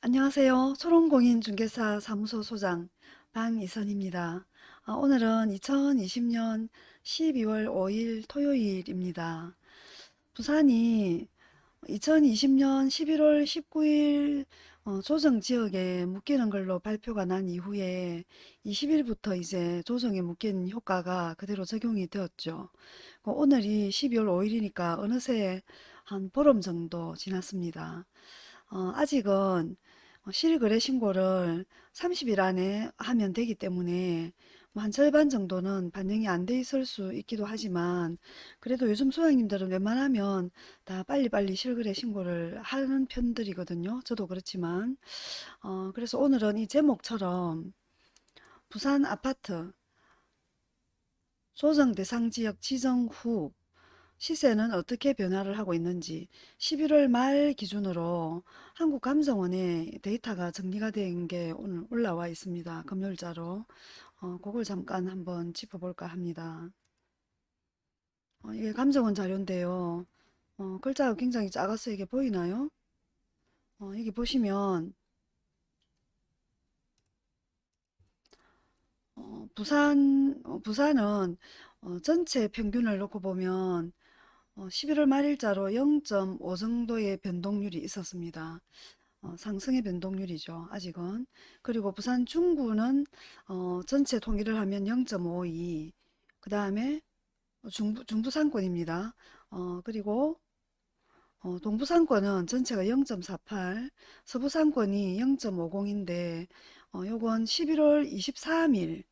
안녕하세요. 초롱공인중개사 사무소 소장 방이선입니다. 아, 오늘은 2020년 12월 5일 토요일입니다. 부산이 2020년 11월 19일 어, 조정 지역에 묶이는 걸로 발표가 난 이후에 20일부터 이제 조정에 묶인 효과가 그대로 적용이 되었죠. 그 오늘이 12월 5일이니까 어느새 한 보름 정도 지났습니다. 어, 아직은 실거래 신고를 30일 안에 하면 되기 때문에 뭐 한 절반 정도는 반영이 안 돼 있을 수 있기도 하지만 그래도 요즘 소장님들은 웬만하면 다 빨리빨리 실거래 신고를 하는 편들이거든요. 저도 그렇지만 어, 그래서 오늘은 이 제목처럼 부산 아파트 조정 대상 지역 지정 후 시세는 어떻게 변화를 하고 있는지 11월 말 기준으로 한국감정원에 데이터가 정리가 된 게 오늘 올라와 있습니다. 금요일자로. 어, 그걸 잠깐 한번 짚어볼까 합니다. 어, 이게 감정원 자료인데요. 어, 글자가 굉장히 작아서 이게 보이나요? 어, 여기 보시면 어, 부산, 어, 부산은 어, 전체 평균을 놓고 보면 어, 11월 말일자로 0.5 정도의 변동률이 있었습니다. 어, 상승의 변동률이죠. 아직은. 그리고 부산 중구는 어, 전체 통일을 하면 0.52. 그 다음에 중부, 중부상권입니다. 어, 그리고 어, 동부상권은 전체가 0.48, 서부상권이 0.50인데 어, 요건 11월 23일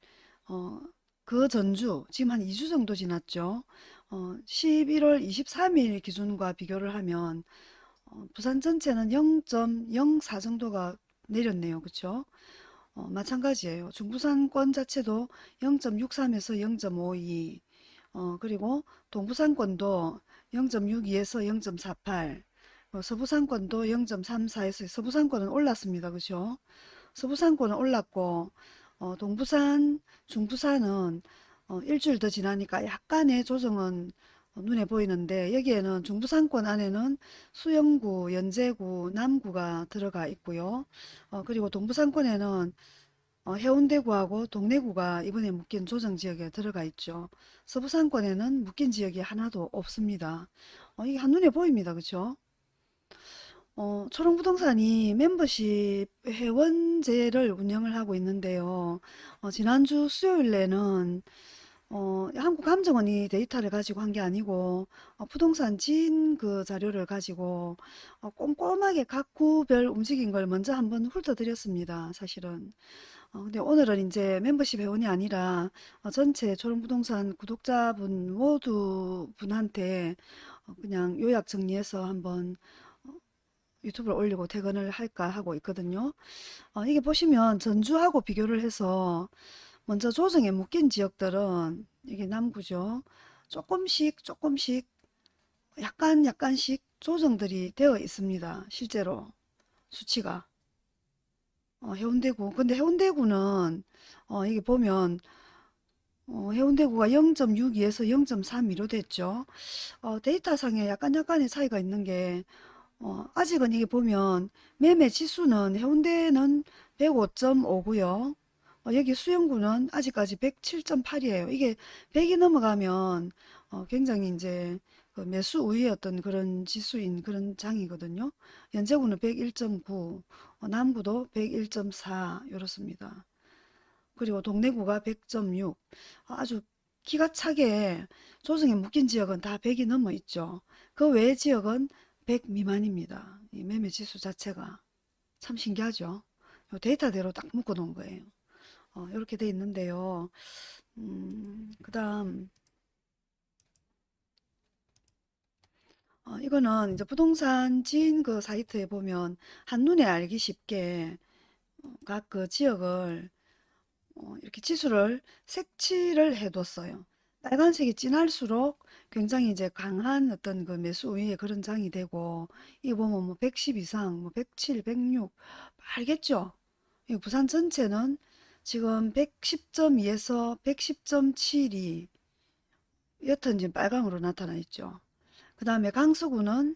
어, 그 전주 지금 한 2주 정도 지났죠. 어, 11월 23일 기준과 비교를 하면 어, 부산 전체는 0.04 정도가 내렸네요. 그쵸? 어, 마찬가지예요. 중부산권 자체도 0.63에서 0.52 어, 그리고 동부산권도 0.62에서 0.48 어, 서부산권도 0.34에서 서부산권은 올랐습니다. 그죠? 서부산권은 올랐고 어, 동부산, 중부산은 어, 일주일 더 지나니까 약간의 조정은 어, 눈에 보이는데 여기에는 중부상권 안에는 수영구, 연제구, 남구가 들어가 있고요. 어, 그리고 동부상권에는 어, 해운대구하고 동래구가 이번에 묶인 조정지역에 들어가 있죠. 서부상권에는 묶인 지역이 하나도 없습니다. 어, 이게 한눈에 보입니다. 그렇죠? 어, 초롱부동산이 멤버십 회원제를 운영을 하고 있는데요. 어, 지난주 수요일에는 어, 한국감정원이 데이터를 가지고 한 게 아니고 어, 부동산 진 그 자료를 가지고 어, 꼼꼼하게 각 구별 움직인 걸 먼저 한번 훑어드렸습니다. 사실은. 어, 근데 오늘은 이제 멤버십 회원이 아니라 어, 전체 초롱부동산 구독자분 모두 분한테 어, 그냥 요약 정리해서 한번 어, 유튜브를 올리고 퇴근을 할까 하고 있거든요. 어, 이게 보시면 전주하고 비교를 해서 먼저 조정에 묶인 지역들은 이게 남구죠. 조금씩 조금씩 약간 약간씩 조정들이 되어 있습니다. 실제로 수치가. 어, 해운대구. 근데 해운대구는 어, 이게 보면 어, 해운대구가 0.62에서 0.32로 됐죠. 어, 데이터상에 약간 약간의 차이가 있는 게 어, 아직은 이게 보면 매매 지수는 해운대는 105.5고요. 어, 여기 수영구는 아직까지 107.8이에요. 이게 100이 넘어가면 어, 굉장히 이제 그 매수 우위의 어떤 그런 지수인 그런 장이거든요. 연제구는 101.9, 어, 남구도 101.4 이렇습니다. 그리고 동래구가 100.6 아주 기가 차게 조정에 묶인 지역은 다 100이 넘어 있죠. 그 외의 지역은 100 미만입니다. 이 매매 지수 자체가 참 신기하죠. 데이터대로 딱 묶어 놓은 거예요. 어, 이렇게 돼 있는데요. 음, 그 다음 어, 이거는 이제 부동산 지인 그 사이트에 보면 한눈에 알기 쉽게 어, 각그 지역을 어, 이렇게 지수를 색칠을 해뒀어요. 빨간색이 진할수록 굉장히 이제 강한 어떤 그 매수 우위의 그런 장이 되고 이 보면 뭐 110 이상, 뭐 107, 106 알겠죠? 부산 전체는 지금 110.2에서 110.72 옅은 지금 빨강으로 나타나 있죠. 그 다음에 강서구는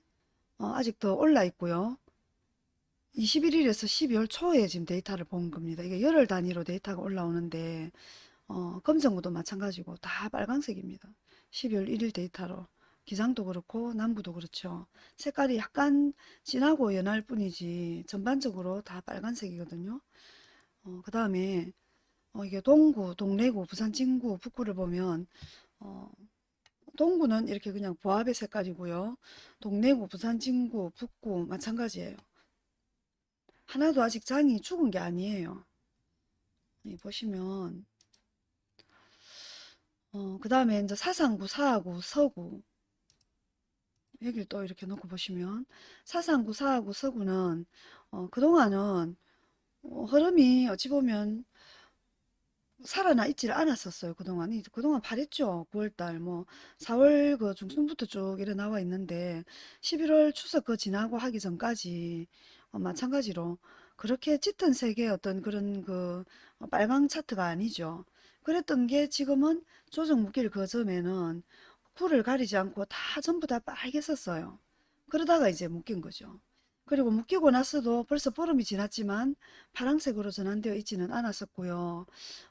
어, 아직 더 올라 있고요. 21일에서 12월 초에 지금 데이터를 본 겁니다. 이게 열흘 단위로 데이터가 올라오는데 어, 검정구도 마찬가지고 다 빨강색입니다. 12월 1일 데이터로 기장도 그렇고 남부도 그렇죠. 색깔이 약간 진하고 연할 뿐이지 전반적으로 다 빨간색이거든요. 어, 그 다음에 어, 이게 동구, 동래구, 부산 진구, 북구를 보면 어, 동구는 이렇게 그냥 보합의 색깔이고요. 동래구, 부산 진구, 북구 마찬가지예요. 하나도 아직 장이 죽은 게 아니에요. 이 보시면 어, 그 다음에 이제 사상구, 사하구, 서구 여기를 또 이렇게 놓고 보시면 사상구, 사하구, 서구는 어, 그동안은 어, 흐름이 어찌 보면 살아나 있지를 않았었어요. 그동안. 이- 그동안 바랬죠. 9월달, 뭐, 4월 그 중순부터 쭉 이래 나와 있는데, 11월 추석 그 지나고 하기 전까지, 어, 마찬가지로, 그렇게 짙은 색의 어떤 그런 그, 어, 빨강 차트가 아니죠. 그랬던 게 지금은 조정 묶일 그 점에는 쿨을 가리지 않고 다 전부 다 빨개졌어요. 그러다가 이제 묶인 거죠. 그리고 묶이고 나서도 벌써 보름이 지났지만 파란색으로 전환되어 있지는 않았었고요.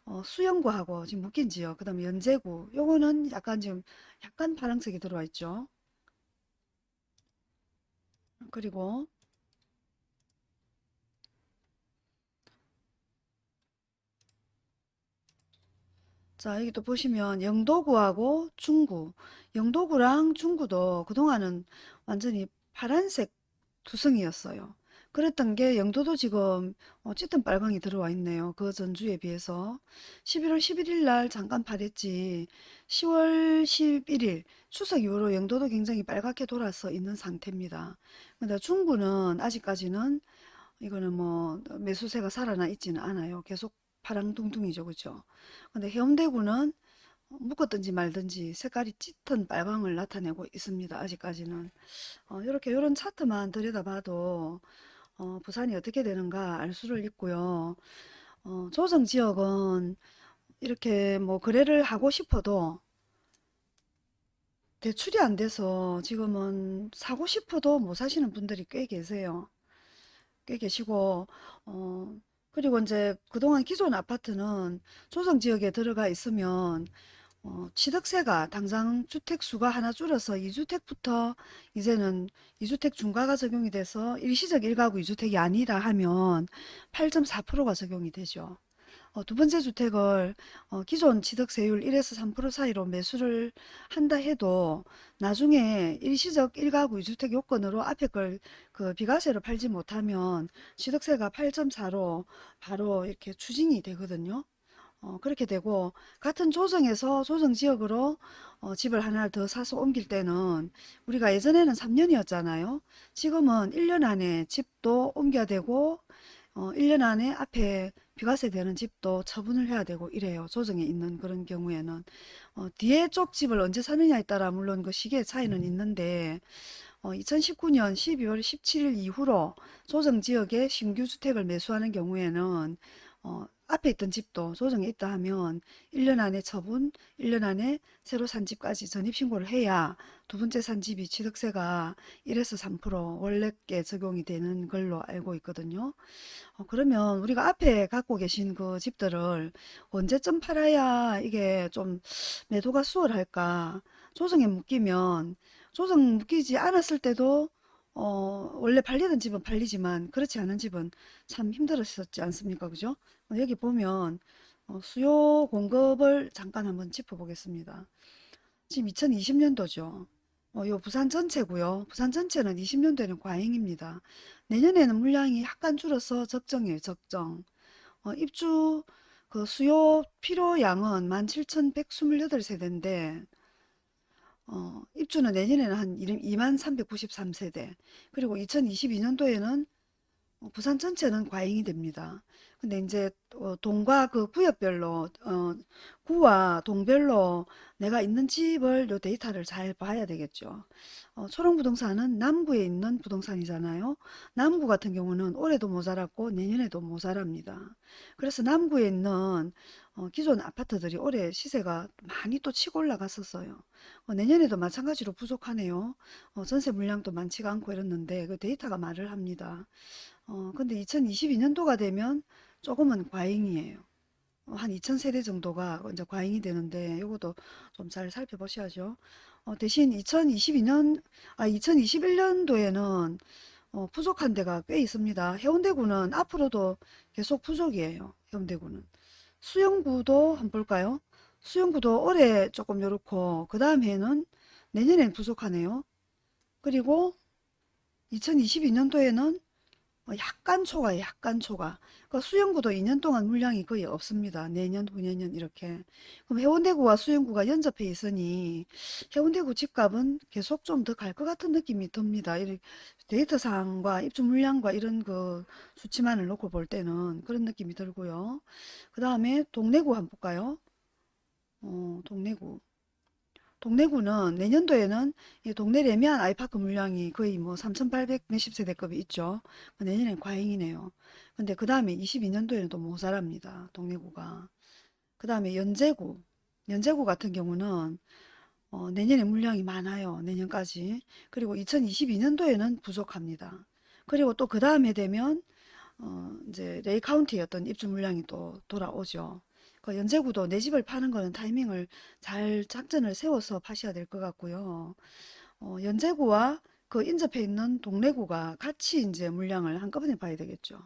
어, 수영구하고 지금 묶인 지요. 그 다음에 연제구. 요거는 약간 지금 약간 파란색이 들어와 있죠. 그리고 자, 여기 또 보시면 영도구하고 중구. 영도구랑 중구도 그동안은 완전히 파란색 투성이었어요. 그랬던 게 영도도 지금 어, 짙은 빨강이 들어와 있네요. 그 전주에 비해서 11월 11일 날 잠깐 파랬지 10월 11일 추석 이후로 영도도 굉장히 빨갛게 돌아서 있는 상태입니다. 근데 중구는 아직까지는 이거는 뭐 매수세가 살아나 있지는 않아요. 계속 파랑둥둥이죠. 그죠? 근데 해운대구는 묶었든지 말든지 색깔이 짙은 빨강을 나타내고 있습니다. 아직까지는. 어, 이렇게 이런 차트만 들여다봐도 어, 부산이 어떻게 되는가 알 수를 있고요. 어, 조정 지역은 이렇게 뭐 거래를 하고 싶어도 대출이 안 돼서 지금은 사고 싶어도 못 사시는 분들이 꽤 계세요. 꽤 계시고 어, 그리고 이제 그동안 기존 아파트는 조정 지역에 들어가 있으면 어, 취득세가 당장 주택 수가 하나 줄어서 2주택부터 이제는 2주택 중과가 적용이 돼서 일시적 1가구 2주택이 아니라 하면 8.4%가 적용이 되죠. 어, 두 번째 주택을 어, 기존 취득세율 1에서 3% 사이로 매수를 한다 해도 나중에 일시적 1가구 2주택 요건으로 앞에 걸 그 비과세로 팔지 못하면 취득세가 8.4로 바로 이렇게 추징이 되거든요. 어, 그렇게 되고 같은 조정에서 조정 지역으로 어, 집을 하나를 더 사서 옮길 때는 우리가 예전에는 3년이었잖아요. 지금은 1년 안에 집도 옮겨야 되고 어, 1년 안에 앞에 비과세 되는 집도 처분을 해야 되고 이래요. 조정에 있는 그런 경우에는 어, 뒤에 쪽 집을 언제 사느냐에 따라 물론 그 시기의 차이는 있는데 어, 2019년 12월 17일 이후로 조정 지역에 신규 주택을 매수하는 경우에는 어, 앞에 있던 집도 조정에 있다 하면 1년 안에 처분, 1년 안에 새로 산 집까지 전입신고를 해야 두 번째 산 집이 취득세가 1에서 3% 원래께 적용이 되는 걸로 알고 있거든요. 어, 그러면 우리가 앞에 갖고 계신 그 집들을 언제쯤 팔아야 이게 좀 매도가 수월할까? 조정에 묶이면 조정 묶이지 않았을 때도 어, 원래 팔리던 집은 팔리지만 그렇지 않은 집은 참 힘들었었지 않습니까? 그죠? 어, 여기 보면 어, 수요 공급을 잠깐 한번 짚어보겠습니다. 지금 2020년도죠. 어, 요 부산 전체고요. 부산 전체는 20년도에는 과잉입니다. 내년에는 물량이 약간 줄어서 적정이에요. 적정. 어, 입주 그 수요 필요량은 17,128세대인데 어, 입주는 내년에는 한 2만 393세대 그리고 2022년도에는 부산 전체는 과잉이 됩니다. 근데 이제 어, 동과 그 구역별로 어, 구와 동별로 내가 있는 집을 요 데이터를 잘 봐야 되겠죠. 어, 초롱 부동산은 남구에 있는 부동산이잖아요. 남구 같은 경우는 올해도 모자랐고 내년에도 모자랍니다. 그래서 남구에 있는 어, 기존 아파트들이 올해 시세가 많이 또 치고 올라갔었어요. 어, 내년에도 마찬가지로 부족하네요. 어, 전세 물량도 많지가 않고 이랬는데 그 데이터가 말을 합니다. 어, 근데 2022년도가 되면 조금은 과잉이에요. 어, 한 2000세대 정도가 이제 과잉이 되는데 이것도 좀 잘 살펴보셔야죠. 어, 대신 2022년, 아, 2021년도에는 어, 부족한 데가 꽤 있습니다. 해운대구는 앞으로도 계속 부족이에요. 해운대구는. 수영구도 한번 볼까요? 수영구도 올해 조금 요렇고 그 다음 해는 내년엔 부족하네요. 그리고 2022년도에는 어, 약간 초과예요. 약간 초과. 그러니까 수영구도 2년 동안 물량이 거의 없습니다. 내년, 후년년 이렇게. 그럼 해운대구와 수영구가 연접해 있으니 해운대구 집값은 계속 좀 더 갈 것 같은 느낌이 듭니다. 데이터상과 입주 물량과 이런 그 수치만을 놓고 볼 때는 그런 느낌이 들고요. 그 다음에 동래구 한번 볼까요? 어, 동래구. 동래구는 내년도에는 이 동래 레미안 아이파크 물량이 거의 뭐 3,800 몇십 세대급이 있죠. 그 내년엔 과잉이네요. 근데 그 다음에 22년도에는 또 모자랍니다. 동래구가. 그 다음에 연제구. 연제구 같은 경우는 어, 내년에 물량이 많아요. 내년까지. 그리고 2022년도에는 부족합니다. 그리고 또 그 다음에 되면 어, 이제 레이 카운티의 어떤 입주 물량이 또 돌아오죠. 그 연제구도 내 집을 파는 거는 타이밍을 잘 작전을 세워서 파셔야 될 것 같고요. 어, 연제구와 그 인접해 있는 동래구가 같이 이제 물량을 한꺼번에 봐야 되겠죠.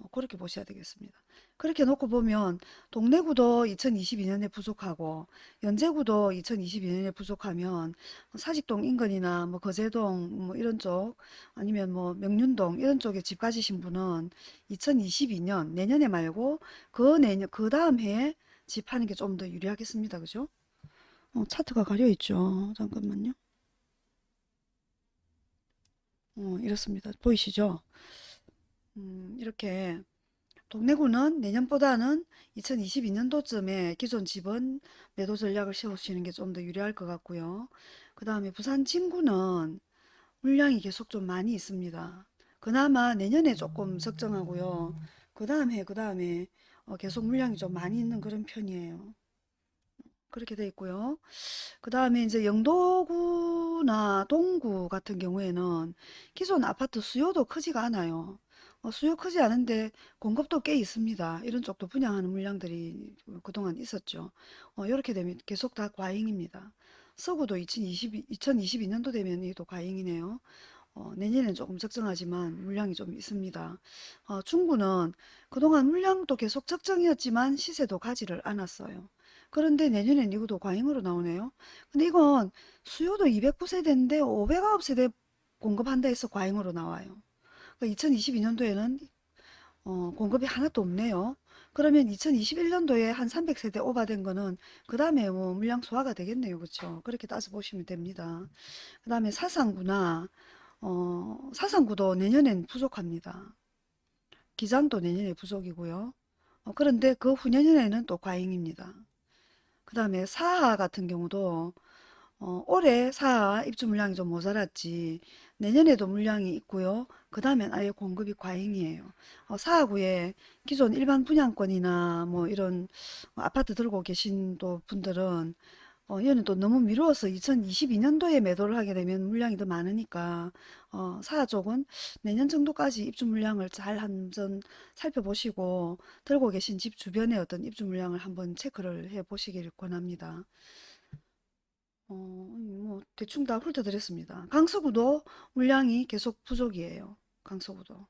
어, 그렇게 보셔야 되겠습니다. 그렇게 놓고 보면 동래구도 2022년에 부족하고 연제구도 2022년에 부족하면 사직동 인근이나 뭐 거제동 뭐 이런 쪽 아니면 뭐 명륜동 이런 쪽에 집 가지신 분은 2022년 내년에 말고 그 내년 그 다음 해에 집 하는 게 좀 더 유리하겠습니다. 그죠? 어, 차트가 가려 있죠. 잠깐만요. 어, 이렇습니다. 보이시죠? 음, 이렇게 동래구는 내년보다는 2022년도쯤에 기존 집은 매도 전략을 세우시는 게 좀 더 유리할 것 같고요. 그 다음에 부산 진구는 물량이 계속 좀 많이 있습니다. 그나마 내년에 조금 적정하고요. 그 다음에 그 다음에 계속 물량이 좀 많이 있는 그런 편이에요. 그렇게 돼 있고요. 그 다음에 이제 영도구나 동구 같은 경우에는 기존 아파트 수요도 크지가 않아요. 어, 수요 크지 않은데 공급도 꽤 있습니다. 이런 쪽도 분양하는 물량들이 그동안 있었죠. 어, 이렇게 되면 계속 다 과잉입니다. 서구도 2020, 2022년도 되면 이도 과잉이네요. 어, 내년에는 조금 적정하지만 물량이 좀 있습니다. 어, 중구는 그동안 물량도 계속 적정이었지만 시세도 가지를 않았어요. 그런데 내년엔 이것도 과잉으로 나오네요. 근데 이건 수요도 209세대인데 509세대 공급한다 해서 과잉으로 나와요. 2022년도에는 어, 공급이 하나도 없네요. 그러면 2021년도에 한 300세대 오버된 거는 그 다음에 뭐 물량 소화가 되겠네요. 그렇죠? 그렇게 따져 보시면 됩니다. 그 다음에 사상구나 어, 사상구도 내년엔 부족합니다. 기장도 내년에 부족이고요. 어, 그런데 그 후년에는 또 과잉입니다. 그 다음에 사하 같은 경우도 어, 올해 사하 입주 물량이 좀 모자랐지 내년에도 물량이 있고요. 그 다음엔 아예 공급이 과잉이에요. 어, 사하구에 기존 일반 분양권이나 뭐 이런 아파트 들고 계신 또 분들은 어, 얘는 또 너무 미루어서 2022년도에 매도를 하게 되면 물량이 더 많으니까 어, 사하 쪽은 내년 정도까지 입주 물량을 잘 한번 살펴보시고 들고 계신 집 주변에 어떤 입주 물량을 한번 체크를 해 보시기를 권합니다. 어, 뭐 대충 다 훑어드렸습니다. 강서구도 물량이 계속 부족이에요. 강서구도.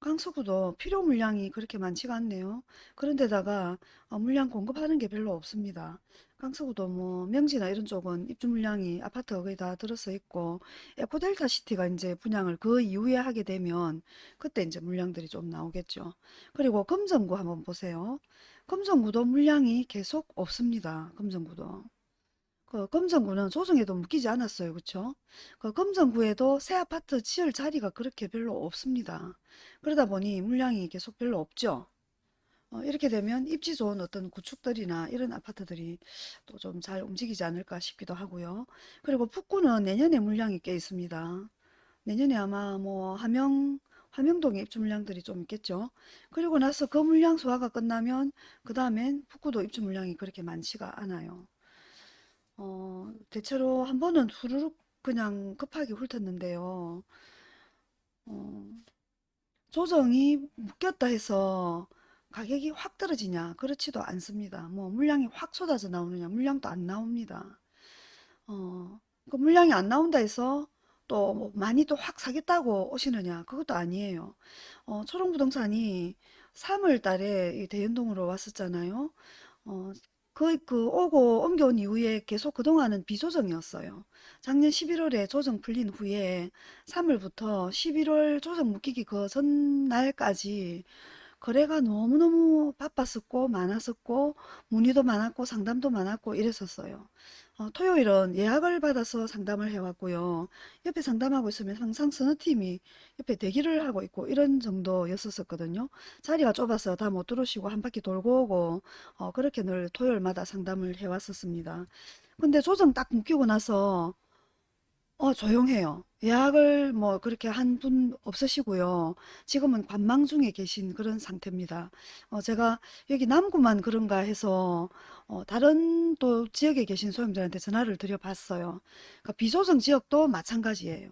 강서구도 필요 물량이 그렇게 많지가 않네요. 그런데다가 어, 물량 공급하는 게 별로 없습니다. 강서구도 뭐 명지나 이런 쪽은 입주 물량이 아파트가 거의 다 들어서 있고 에코델타 시티가 이제 분양을 그 이후에 하게 되면 그때 이제 물량들이 좀 나오겠죠. 그리고 금정구 한번 보세요. 금정구도 물량이 계속 없습니다. 금정구도. 그 금정구는 조정에도 묶이지 않았어요. 그쵸? 그 금정구에도 새 아파트 지을 자리가 그렇게 별로 없습니다. 그러다 보니 물량이 계속 별로 없죠. 어, 이렇게 되면 입지 좋은 어떤 구축들이나 이런 아파트들이 또 좀 잘 움직이지 않을까 싶기도 하고요. 그리고 북구는 내년에 물량이 꽤 있습니다. 내년에 아마 뭐 함영, 함영동에 입주 물량들이 좀 있겠죠. 그리고 나서 그 물량 소화가 끝나면 그 다음엔 북구도 입주 물량이 그렇게 많지가 않아요. 어, 대체로 한 번은 후루룩 그냥 급하게 훑었는데요. 어, 조정이 묶였다 해서 가격이 확 떨어지냐? 그렇지도 않습니다. 뭐 물량이 확 쏟아져 나오느냐? 물량도 안 나옵니다. 어, 그 물량이 안 나온다 해서 또 뭐 많이 또확 사겠다고 오시느냐? 그것도 아니에요. 어, 초롱부동산이 3월 달에 이 대연동으로 왔었잖아요. 어, 그, 그 오고 옮겨온 이후에 계속 그동안은 비조정이었어요. 작년 11월에 조정 풀린 후에 3월부터 11월 조정 묶이기 그 전날까지 거래가 너무너무 바빴었고 많았었고 문의도 많았고 상담도 많았고 이랬었어요. 어, 토요일은 예약을 받아서 상담을 해왔고요. 옆에 상담하고 있으면 항상 서너 팀이 옆에 대기를 하고 있고 이런 정도였었거든요. 자리가 좁아서 다 못 들어오시고 한 바퀴 돌고 오고 어, 그렇게 늘 토요일마다 상담을 해왔었습니다. 근데 조정 딱 묶이고 나서 어, 조용해요. 예약을 뭐 그렇게 한 분 없으시고요. 지금은 관망 중에 계신 그런 상태입니다. 어, 제가 여기 남구만 그런가 해서 어, 다른 또 지역에 계신 소형들한테 전화를 드려봤어요. 그러니까 비조정 지역도 마찬가지예요.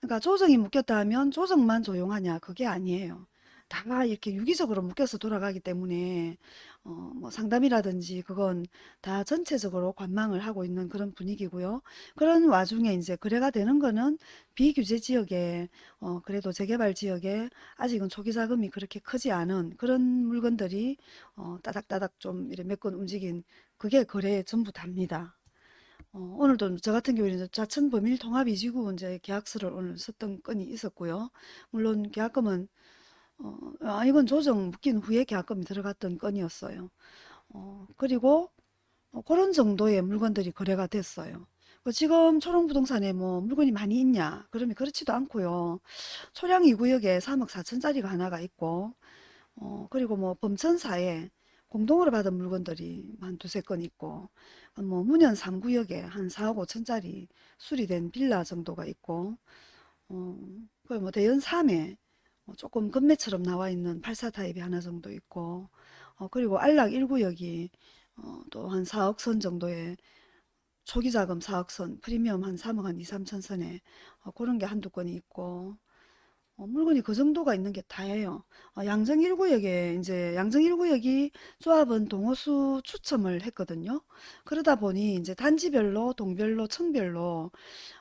그러니까 조정이 묶였다 하면 조정만 조용하냐? 그게 아니에요. 다 이렇게 유기적으로 묶여서 돌아가기 때문에 어, 뭐 상담이라든지 그건 다 전체적으로 관망을 하고 있는 그런 분위기고요. 그런 와중에 이제 거래가 되는 거는 비규제 지역에 어, 그래도 재개발 지역에 아직은 초기 자금이 그렇게 크지 않은 그런 물건들이 어, 따닥따닥 좀 이렇게 몇건 움직인 그게 거래 전부 답니다. 어, 오늘도 저 같은 경우에는 자천 범일 통합 이지구 이제 계약서를 오늘 썼던 건이 있었고요. 물론 계약금은 어, 아, 이건 조정 묶인 후에 계약금이 들어갔던 건이었어요. 어, 그리고 어, 그런 정도의 물건들이 거래가 됐어요. 그 지금 초롱부동산에 뭐 물건이 많이 있냐? 그러면 그렇지도 않고요. 초량 2구역에 3억 4천짜리가 하나가 있고, 어, 그리고 뭐 범천사에 공동으로 받은 물건들이 한 두세 건 있고, 뭐 문현 3구역에 한 4억 5천짜리 수리된 빌라 정도가 있고, 어, 그뭐 대연 3에 어, 조금 금매처럼 나와 있는 84 타입이 하나 정도 있고 어, 그리고 안락 1구역이 어, 또한 4억 선 정도의 초기 자금 4억 선 프리미엄 한 3억 한 2, 3천 선에 어, 그런 게 한두 건이 있고 어, 물건이 그 정도가 있는 게 다예요. 어, 양정 1구역에 이제 양정 1구역이 조합은 동호수 추첨을 했거든요. 그러다 보니 이제 단지별로 동별로 층별로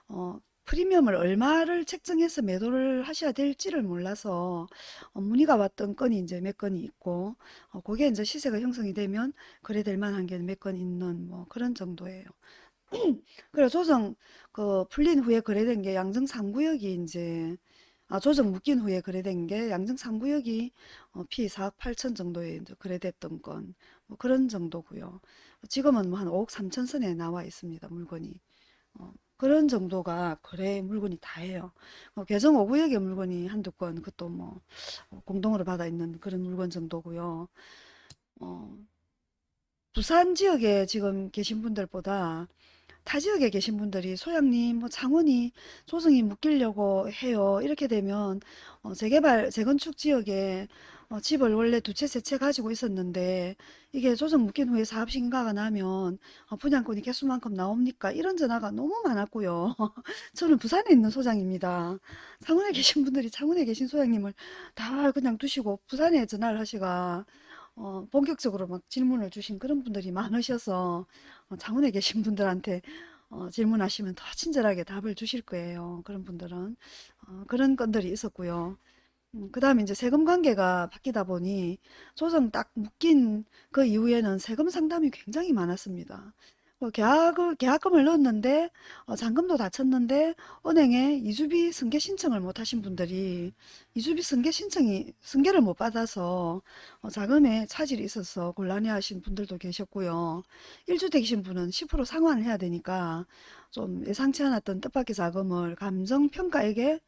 어, 프리미엄을 얼마를 책정해서 매도를 하셔야 될지를 몰라서 어, 문의가 왔던 건이 이제 몇 건이 있고 어, 그게 이제 시세가 형성이 되면 거래될 만한 게 몇 건 있는 뭐 그런 정도예요. 그래 조정 그 풀린 후에 거래된 게 양정 3구역이 이제 아 조정 묶인 후에 거래된 게 양정 3구역이 어, 피 4억 8천 정도에 거래됐던 건 뭐 그런 정도고요. 지금은 뭐 한 5억 3천 선에 나와 있습니다. 물건이. 어, 그런 정도가 거래 물건이 다예요. 어, 개정 5구역의 물건이 한두 건, 그것도 뭐 어, 공동으로 받아 있는 그런 물건 정도고요. 어, 부산 지역에 지금 계신 분들보다 타 지역에 계신 분들이 소장님, 뭐 창원이 조정이 묶이려고 해요. 이렇게 되면 어, 재개발, 재건축 지역에 어, 집을 원래 두 채, 세 채 가지고 있었는데 이게 조정 묶인 후에 사업 신가가 나면 어, 분양권이 개수만큼 나옵니까? 이런 전화가 너무 많았고요. 저는 부산에 있는 소장입니다. 창원에 계신 분들이 창원에 계신 소장님을 다 그냥 두시고 부산에 전화를 하시가 어, 본격적으로 막 질문을 주신 그런 분들이 많으셔서 어, 창원에 계신 분들한테 어, 질문하시면 더 친절하게 답을 주실 거예요. 그런 분들은 어, 그런 건들이 있었고요. 음, 그 다음에 이제 세금 관계가 바뀌다 보니 조정 딱 묶인 그 이후에는 세금 상담이 굉장히 많았습니다. 뭐 계약을, 계약금을 넣었는데 어, 잔금도 다 쳤는데 은행에 이주비 승계 신청을 못 하신 분들이 이주비 승계 신청이 승계를 못 받아서 어, 자금에 차질이 있어서 곤란해 하신 분들도 계셨고요. 1주택이신 분은 10% 상환을 해야 되니까 좀 예상치 않았던 뜻밖의 자금을 감정평가액에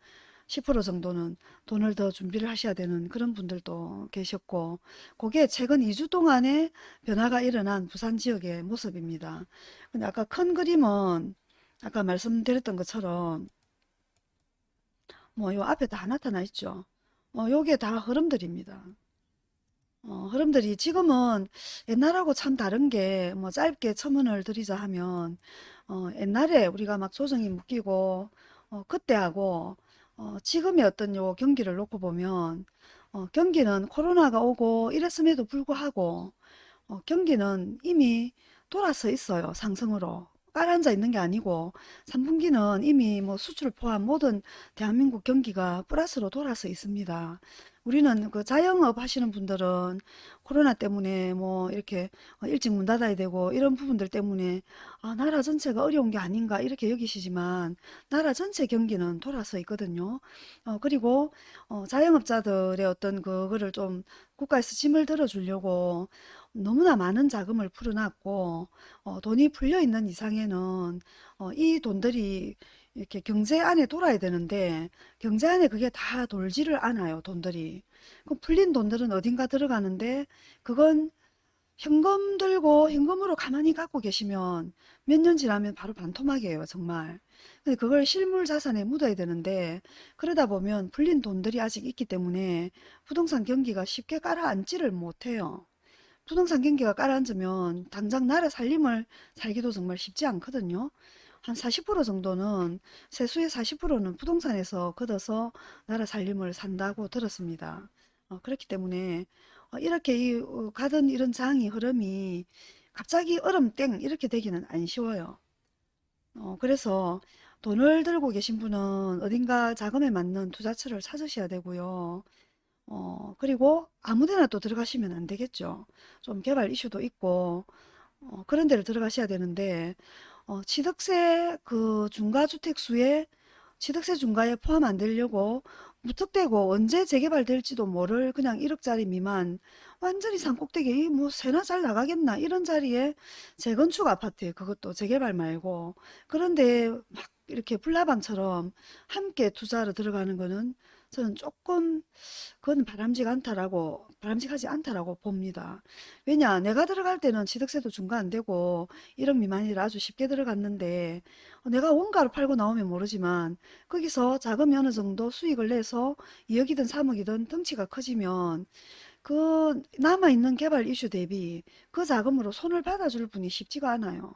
10% 정도는 돈을 더 준비를 하셔야 되는 그런 분들도 계셨고 그게 최근 2주 동안에 변화가 일어난 부산 지역의 모습입니다. 근데 아까 큰 그림은 아까 말씀드렸던 것처럼 뭐 요 앞에 다 나타나 있죠. 어, 요게 다 흐름들입니다. 어, 흐름들이 지금은 옛날하고 참 다른 게 뭐 짧게 첨언을 드리자 하면 어, 옛날에 우리가 막 조정이 묶이고 어, 그때하고 어, 지금의 어떤 요 경기를 놓고 보면 어, 경기는 코로나가 오고 이랬음에도 불구하고 어, 경기는 이미 돌아서 있어요. 상승으로. 깔아앉아 있는 게 아니고 3분기는 이미 뭐 수출 포함 모든 대한민국 경기가 플러스로 돌아서 있습니다. 우리는 그 자영업 하시는 분들은 코로나 때문에 뭐 이렇게 어, 일찍 문 닫아야 되고 이런 부분들 때문에 아, 나라 전체가 어려운 게 아닌가 이렇게 여기시지만 나라 전체 경기는 돌아서 있거든요. 어, 그리고 어, 자영업자들의 어떤 그거를 좀 국가에서 짐을 들어주려고 너무나 많은 자금을 풀어놨고 어, 돈이 풀려 있는 이상에는 어, 이 돈들이 이렇게 경제 안에 돌아야 되는데 경제 안에 그게 다 돌지를 않아요 돈들이. 그 풀린 돈들은 어딘가 들어가는데 그건 현금 들고 현금으로 가만히 갖고 계시면 몇 년 지나면 바로 반토막이에요 정말. 근데 그걸 실물 자산에 묻어야 되는데 그러다 보면 풀린 돈들이 아직 있기 때문에 부동산 경기가 쉽게 가라앉지를 못해요. 부동산 경기가 가라앉으면 당장 나라 살림을 살기도 정말 쉽지 않거든요. 한 40% 정도는 세수의 40%는 부동산에서 걷어서 나라 살림을 산다고 들었습니다. 어, 그렇기 때문에 어, 이렇게 이, 어, 가던 이런 장이 흐름이 갑자기 얼음 땡 이렇게 되기는 안 쉬워요. 어, 그래서 돈을 들고 계신 분은 어딘가 자금에 맞는 투자처를 찾으셔야 되고요. 어, 그리고 아무데나 또 들어가시면 안 되겠죠. 좀 개발 이슈도 있고, 어, 그런 데를 들어가셔야 되는데, 어, 취득세 그 중과주택 수에 취득세 중과에 포함 안 되려고 무턱대고 언제 재개발될지도 모를 그냥 1억짜리 미만 완전히 산꼭대기 뭐 새나 잘 나가겠나? 이런 자리에 재건축 아파트에 그것도 재개발 말고 그런데 막 이렇게 불나방처럼 함께 투자로 들어가는 거는 저는 조금 그건 바람직 않다라고 바람직하지 않다라고 봅니다. 왜냐 내가 들어갈 때는 취득세도 중과 안 되고 1억 미만이라 아주 쉽게 들어갔는데 어, 내가 원가를 팔고 나오면 모르지만 거기서 자금이 어느 정도 수익을 내서 2억이든 3억이든 덩치가 커지면 그 남아있는 개발 이슈 대비 그 자금으로 손을 받아줄 분이 쉽지가 않아요.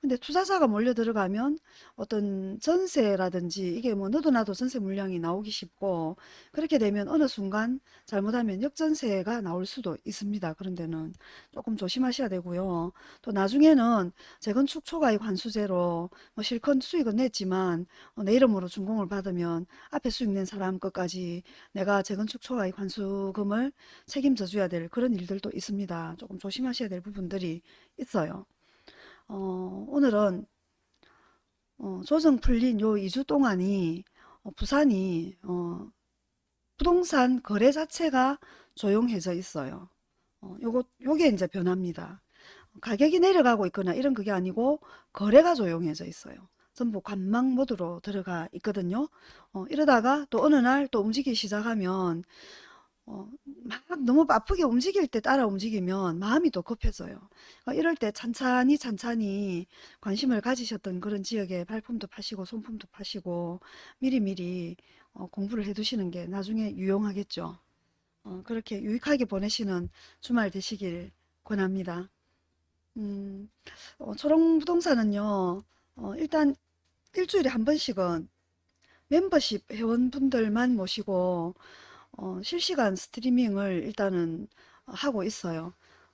근데 투자자가 몰려 들어가면 어떤 전세라든지 이게 뭐 너도 나도 전세 물량이 나오기 쉽고 그렇게 되면 어느 순간 잘못하면 역전세가 나올 수도 있습니다. 그런 데는 조금 조심하셔야 되고요. 또 나중에는 재건축 초과이익 환수제로 뭐 실컷 수익은 냈지만 어, 내 이름으로 준공을 받으면 앞에 수익 낸 사람 것까지 내가 재건축 초과이익 환수금을 책임져 줘야 될 그런 일들도 있습니다. 조금 조심하셔야 될 부분들이 있어요. 어, 오늘은 어, 조정 풀린 요 2주 동안이 어, 부산이 어, 부동산 거래 자체가 조용해져 있어요. 어, 요거 요게 이제 변합니다. 가격이 내려가고 있거나 이런 그게 아니고 거래가 조용해져 있어요. 전부 관망 모드로 들어가 있거든요. 어, 이러다가 또 어느 날 또 움직이기 시작하면 어, 막 너무 바쁘게 움직일 때 따라 움직이면 마음이 또 급해져요. 어, 이럴 때 찬찬히 찬찬히 관심을 가지셨던 그런 지역에 발품도 파시고 손품도 파시고 미리미리 어, 공부를 해 두시는 게 나중에 유용하겠죠. 어, 그렇게 유익하게 보내시는 주말 되시길 권합니다. 음, 어, 초롱부동산은요, 어, 일단 일주일에 한 번씩은 멤버십 회원분들만 모시고 어, 실시간 스트리밍을 일단은 하고 있어요.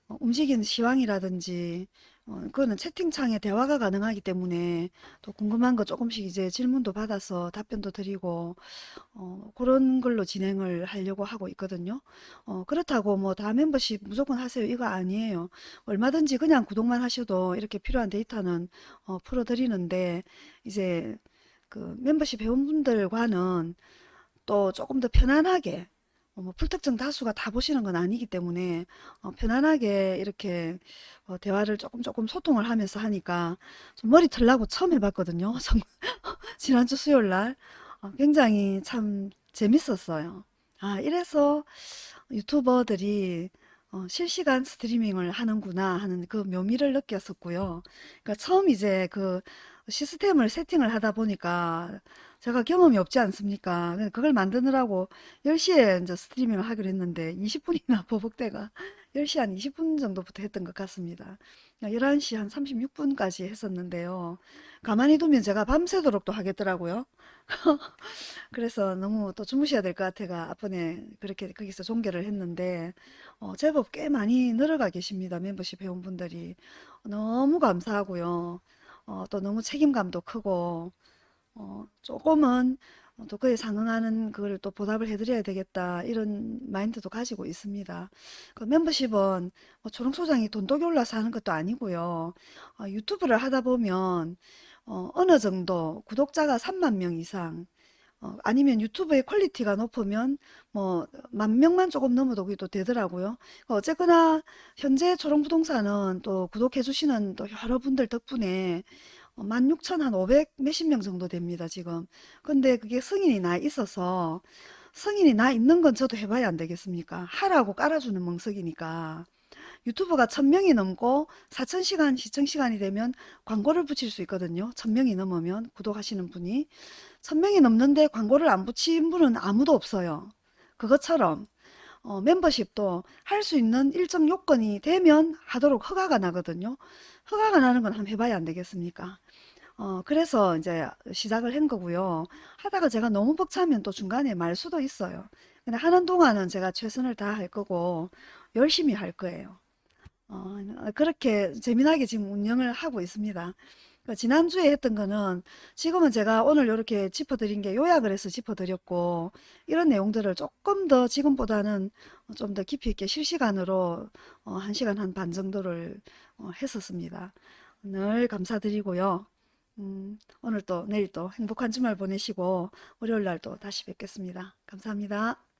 어, 움직이는 시황이라든지 어, 그거는 채팅창에 대화가 가능하기 때문에 또 궁금한 거 조금씩 이제 질문도 받아서 답변도 드리고 어, 그런 걸로 진행을 하려고 하고 있거든요. 어, 그렇다고 뭐 다 멤버십 무조건 하세요 이거 아니에요. 얼마든지 그냥 구독만 하셔도 이렇게 필요한 데이터는 어, 풀어드리는데 이제 그 멤버십 회원분들과는 또 조금 더 편안하게 어, 뭐 불특정 다수가 다 보시는 건 아니기 때문에 어, 편안하게 이렇게 어, 대화를 조금 조금 소통을 하면서 하니까 좀 머리 털라고 처음 해봤거든요. 정- 지난주 수요일 날 어, 굉장히 참 재밌었어요. 아, 이래서 유튜버들이 어, 실시간 스트리밍을 하는구나 하는 그 묘미를 느꼈었고요. 그러니까 처음 이제 그 시스템을 세팅을 하다 보니까 제가 경험이 없지 않습니까? 그걸 만드느라고 10시에 이제 스트리밍을 하기로 했는데 20분이나 버벅대가 10시 한 20분 정도부터 했던 것 같습니다. 11시 한 36분까지 했었는데요. 가만히 두면 제가 밤새도록 또 하겠더라고요. 그래서 너무 또 주무셔야 될 것 같아가 앞번에 그렇게 거기서 종결을 했는데 어, 제법 꽤 많이 늘어가 계십니다. 멤버십 회원분들이. 너무 감사하고요. 어, 또 너무 책임감도 크고 어, 조금은 또 그에 상응하는 그걸 또 보답을 해드려야 되겠다 이런 마인드도 가지고 있습니다. 그 멤버십은 뭐 초롱소장이 돈독이 올라서 하는 것도 아니고요. 어, 유튜브를 하다 보면 어, 어느 정도 구독자가 3만 명 이상 어, 아니면 유튜브의 퀄리티가 높으면 뭐 만 명만 조금 넘어도 그게 또 되더라고요. 어쨌거나 현재 초롱부동산은 또 구독해 주시는 또 여러분들 덕분에 16,500 몇십 명 정도 됩니다, 지금. 근데 그게 승인이 나 있어서 승인이 나 있는 건 저도 해봐야 안 되겠습니까? 하라고 깔아주는 멍석이니까. 유튜브가 1000명이 넘고 4000시간 시청시간이 되면 광고를 붙일 수 있거든요. 1000명이 넘으면 구독하시는 분이 1000명이 넘는데 광고를 안 붙인 분은 아무도 없어요. 그것처럼 어, 멤버십도 할 수 있는 일정 요건이 되면 하도록 허가가 나거든요. 허가가 나는 건 한번 해봐야 안 되겠습니까? 어, 그래서 이제 시작을 한 거고요. 하다가 제가 너무 벅차면 또 중간에 말 수도 있어요. 근데 하는 동안은 제가 최선을 다할 거고 열심히 할 거예요. 어, 그렇게 재미나게 지금 운영을 하고 있습니다. 그 지난주에 했던 거는 지금은 제가 오늘 이렇게 짚어드린 게 요약을 해서 짚어드렸고 이런 내용들을 조금 더 지금보다는 좀 더 깊이 있게 실시간으로 어, 1시간 한 반 정도를 어, 했었습니다. 늘 감사드리고요. 음, 오늘 또 내일 또 행복한 주말 보내시고 월요일 날 또 다시 뵙겠습니다. 감사합니다.